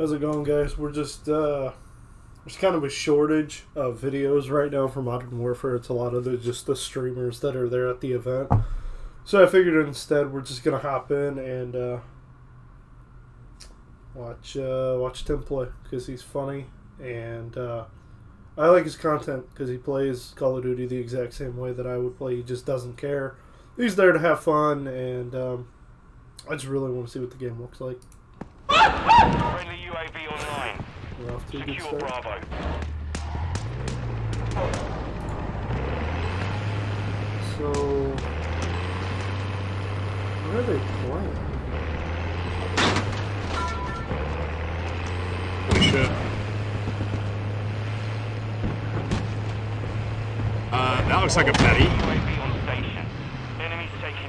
How's it going, guys? We're just uh, there's kind of a shortage of videos right now for Modern Warfare. It's a lot of the just the streamers that are there at the event. So I figured instead we're just gonna hop in and uh, watch uh, watch Tim play because he's funny and uh, I like his content because he plays Call of Duty the exact same way that I would play. He just doesn't care. He's there to have fun, and um, I just really want to see what the game looks like. Friendly UAV online. We're off to Secure. Bravo. So, what are they playing? Holy shit. Uh, that looks like a Betty. UAV on station. Enemies taking.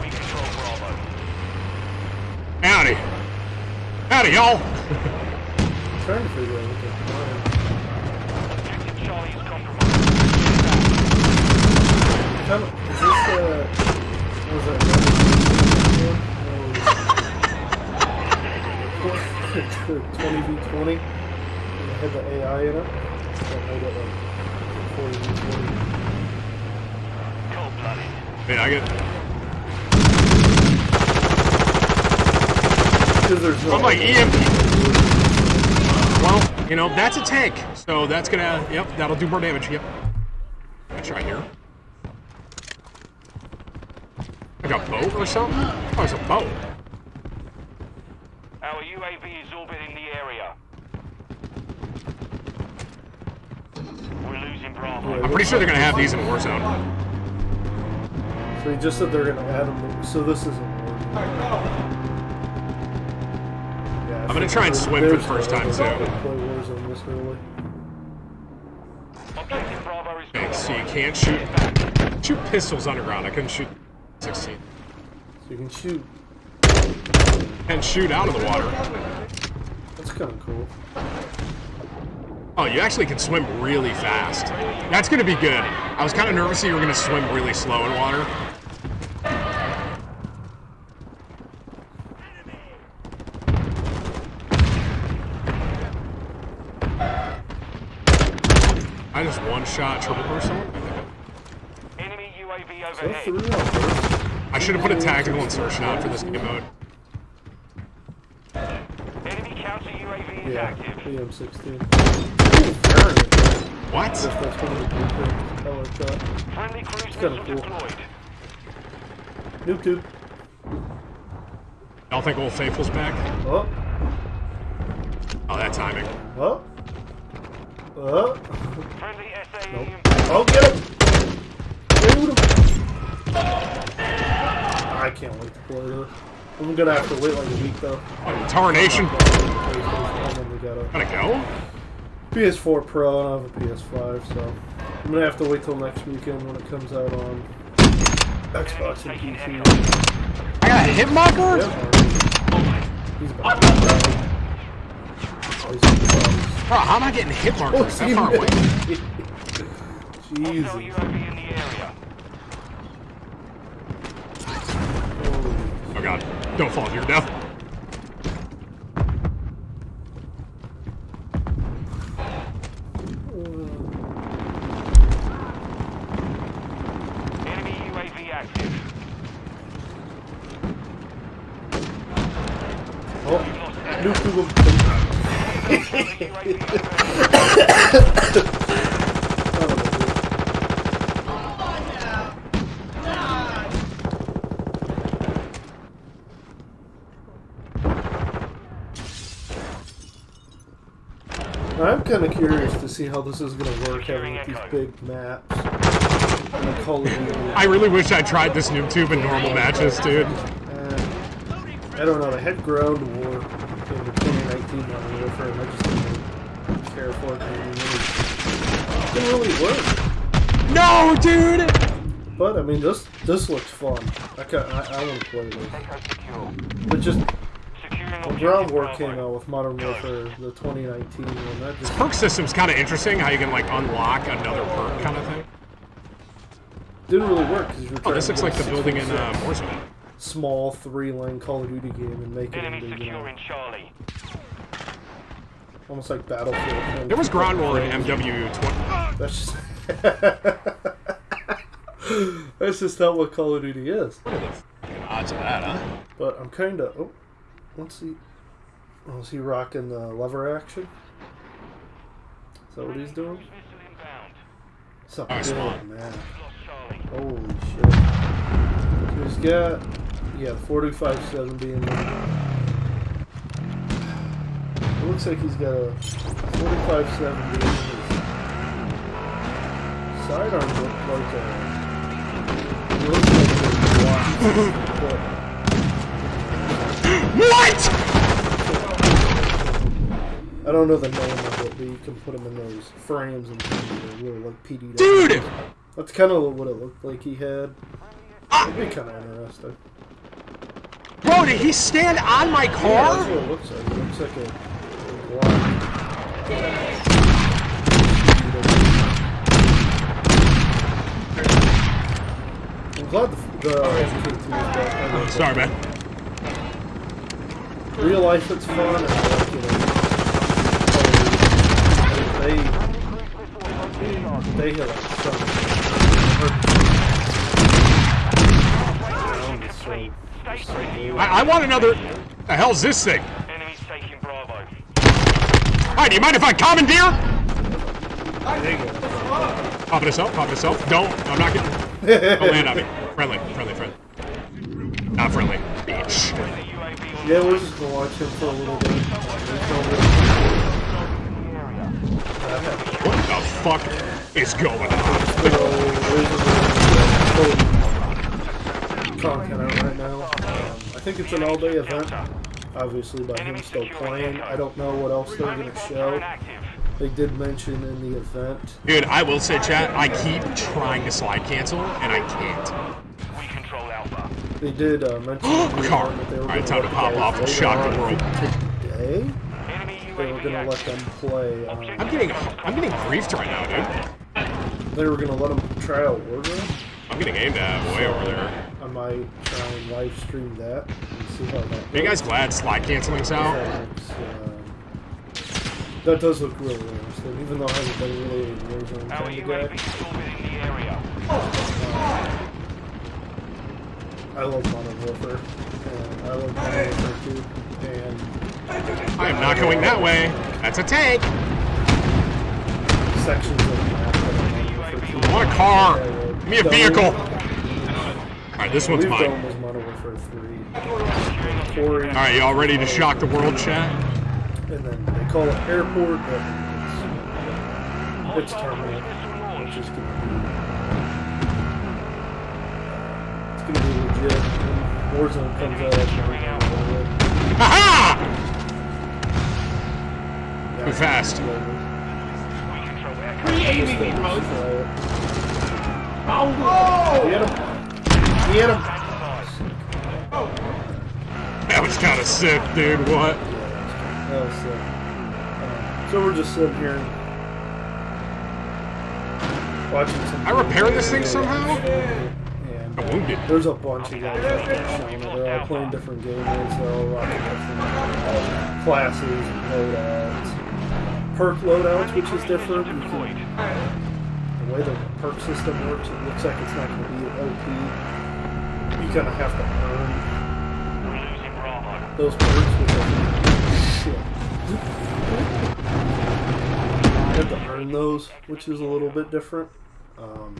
we control Bravo. Howdy. Howdy, y'all. I'm trying to figure out what playing. Is compromised. Kind of, is this uh, was that? Twenty v twenty. It had the AI in it. That made it like forty v twenty. Cold blooded. Hey, I get. There's no. I'm like EMP. Well, you know, that's a tank. So that's gonna, yep, that'll do more damage. Yep. Let's try here. Like a boat or something? Oh, it's a boat. Our UAV is orbiting the area. We're losing Bravo. I'm pretty sure they're gonna have these in Warzone. So he just said they're gonna add them. So this isn't working. I'm gonna try and swim for the first time, too. Play Warzone this early. Objective Bravo is Okay, so you can't shoot shoot pistols underground. I couldn't shoot 16. So you can shoot. And shoot out of the water. That's kind of cool. Oh, you actually can swim really fast. That's gonna be good. I was kind of nervous that you were gonna swim really slow in water. I one shot triple burst someone. Enemy UAV overhead. I should have put a tactical insertion out for this game mode. Enemy counter UAV is Yeah, active. PM16. What? Guess that's one of the blueprints. I. Friendly cruise missile cool. deployed. Noob tube. Y'all think Old Faithful's back? Oh, Oh, that timing. oh, oh. Friendly SAE Nope. Oh, get him! Him! I can't wait to play this. I'm gonna have to wait like a week though. Oh, Tarnation. PlayStation, and then we got a Gotta go? PS4 Pro and I have a PS5, so I'm gonna have to wait till next weekend when it comes out on Xbox and PC. I got a hit marker? Yep. He's about to die. Oh, he's- Bro, how am I getting hit Oh, markers that far away? Hostile Jesus. UAV in the area. Oh god. Don't fall to your death. Enemy UAV active. Oh, noob tube him. Friendly UAV overhead. I'm kind of curious to see how this is going to work having these big maps. And the Call of Duty. I really wish I tried this noob tube in normal matches, dude. Uh, I don't know. They had ground war in the 2019 Modern Warfare, and I just didn't care for it. It didn't really work. No, dude! But I mean, this this looks fun. I can I, I want to play this. But just Securing the ground war came out with Modern Warfare, the 2019 one. That just Perk system's kind of interesting, how you can, like, unlock another perk kind of thing. didn't really work because you were Oh, this looks like the building in 6v6. uh, Warzone. small three-lane Call of Duty game and make it Enemy into you know, Charlie. almost like Battlefield. There was ground war in MW20. That's just that's just not what Call of Duty is. What are the fucking odds of that, huh? But I'm kind of. Oh, let's see. Oh, is he rocking the lever action? Is that what he's doing? Cruise missile inbound. Something good, man. Holy shit. So he's got, yeah, 45 being there. It looks like he's got a 45 70 in his sidearm look like a. Looks like a What? I don't know the name of it, but you can put them in those frames and things that are really like PD. Dude! That's kind of what it looked like he had. Ah! It'd be kind of interesting. Bro, did he stand on my Yeah, that's car? what it looks like. It looks like a, a block. I'm glad the, the MK2 is back. I Sorry, man. It. Real life, it's fun. And I like, you know, they they hit like some. Complete. I, I want another. The hell's this thing? Enemies taking Bravo. Alright, do you mind if I commandeer? There you go. Pop it yourself, pop it yourself. Don't, I'm not getting. Don't land on me. Friendly, friendly, friendly. Not friendly. Bitch. The UAV on Yeah, we're just gonna watch him for a little bit. There's no real- What the fuck is going on? content out right now. Um, I think it's an all-day event. Obviously, by him still playing. I don't know what else they're gonna show. They did mention in the event. Dude, I will say, chat, I keep trying to slide cancel, and I can't. We control Alpha. They did uh, mention in the Car. that they were Alright, gonna time to let pop off and later shock the world. Today, they were gonna let them play. Um, I'm getting, I'm getting griefed right now, dude. they were gonna let them try out Warzone. I'm getting aimed at way over there. I might try and live stream that and see how that. Are you guys glad slide canceling's out? That, um, that does look really interesting, even though I haven't been really a Warzone Our kind of UAV guy. is orbiting the area. I love Modern Warfare, and I love Modern Warfare 2, and I am not going that way. That's a tank. sections of the map that are Modern Warfare 2. I want a car. Give me a vehicle. Alright, this one's mine. Was Modern Warfare 3. Alright, y'all ready to shock the world, chat? and then they call it Airport, but it's, it's Terminal, which is going to be it's going to be legit. When Warzone comes out, that's when we're gonna go with. Aha! Too fast. We control air Just don't try it. Get him! Get him! That was kind of sick, dude. What? That was sick. Um, so we're just sitting here watching some. I repair this thing somehow? And Wounded. there's a bunch of guys. They're all playing different games. They're all rocking different classes and loadouts. Perk loadouts, which is different. Can, the way the perk system works, it looks like it's not going to be OP. You kind of have to earn those perks, which are shit. You have to earn those, which is a little bit different. Um,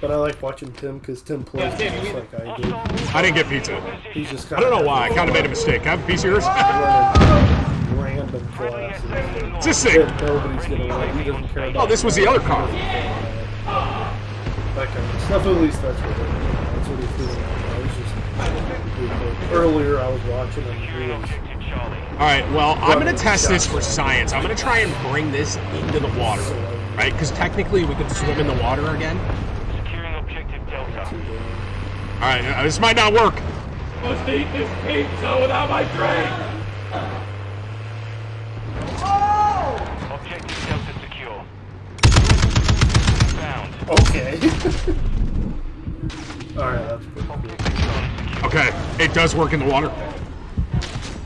but I like watching Tim because Tim plays just like I do. I didn't get pizza. He's just I don't know why. I kind of made a mistake. Can I have a piece of yours? running random classes What's this thing? nobody's gonna run. He doesn't care about. Oh, this was the other car. That kind of stuff. At least that's what that's what he's doing. I was just earlier. I was watching him. He was. All right. Well, I'm gonna test this for science. I'm gonna try and bring this into the water, right? Because technically we could swim in the water again. Securing objective Delta. All right. uh, This might not work. must eat this pizza without my drink! Objective Delta secure. Found. okay. Alright, that's pretty cool. Objective Charlie secure. Okay, it does work in the water.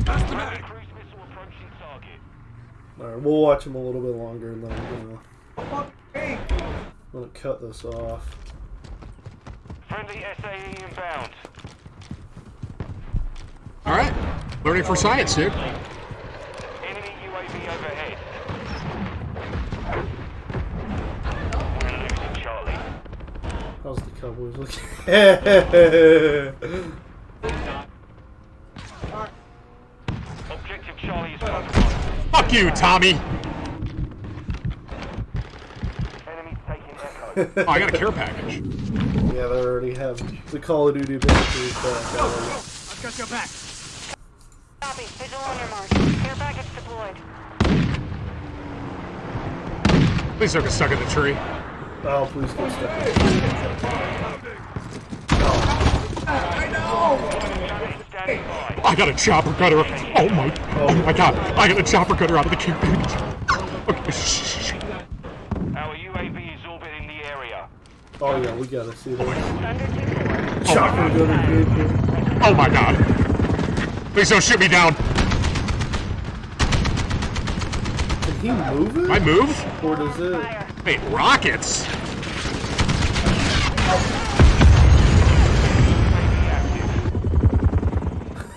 Friendly cruise missile approaching target. Alright, we'll watch him a little bit longer and then I'm gonna, I'm gonna cut this off. Friendly SAE inbound. All right, learning for science, dude. Enemy UAV overhead. We're losing Charlie. How's the Cowboys looking? Objective Charlie is. Fuck you, Tommy. Enemies taking Echo. Oh, I got a care package. yeah, they already have the Call of Duty batteries back already. I've got your back. Copy. Visual on your mark. Care package deployed. Please don't get stuck in the tree. Oh, please get stuck. Standing by. I got a chopper gunner. Oh my, oh my god. I got a chopper gunner out of the care package. Okay, shh, shh, shh. Our UAV is orbiting the area. Oh yeah, we gotta see that. Thunder 2-4. Chopper gunner vehicle. Oh my god. Please don't shoot me down. Can he move it? I move? Or does it? Wait, rockets?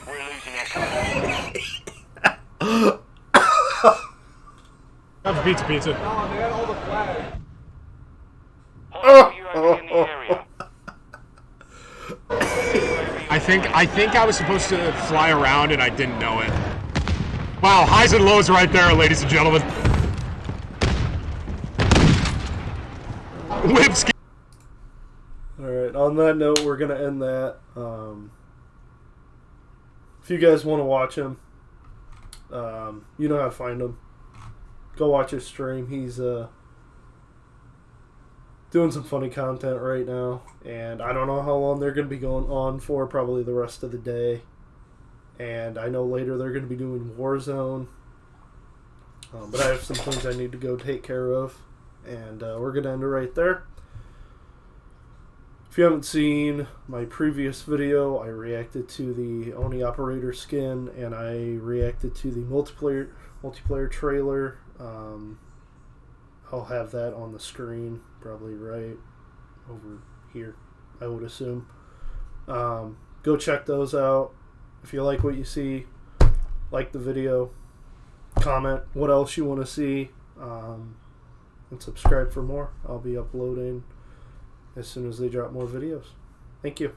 We're losing Echo. Have pizza pizza. Oh, Hostile UAV in the area. I think I think I was supposed to fly around and I didn't know it. Wow, highs and lows right there, ladies and gentlemen. Whipski. Alright, on that note, we're gonna end that. Um, if you guys want to watch him, um, you know how to find him. Go watch his stream. He's uh, doing some funny content right now, and I don't know how long they're gonna be going on for. Probably the rest of the day. And I know later they're gonna be doing Warzone. Um, but I have some things I need to go take care of, and uh, we're gonna end it right there. If you haven't seen my previous video, I reacted to the Oni Operator skin, and I reacted to the multiplayer multiplayer trailer. Um, I'll have that on the screen, probably right over here, I would assume. Um, go check those out. If you like what you see, like the video, comment what else you want to see, um, and subscribe for more. I'll be uploading as soon as they drop more videos. Thank you.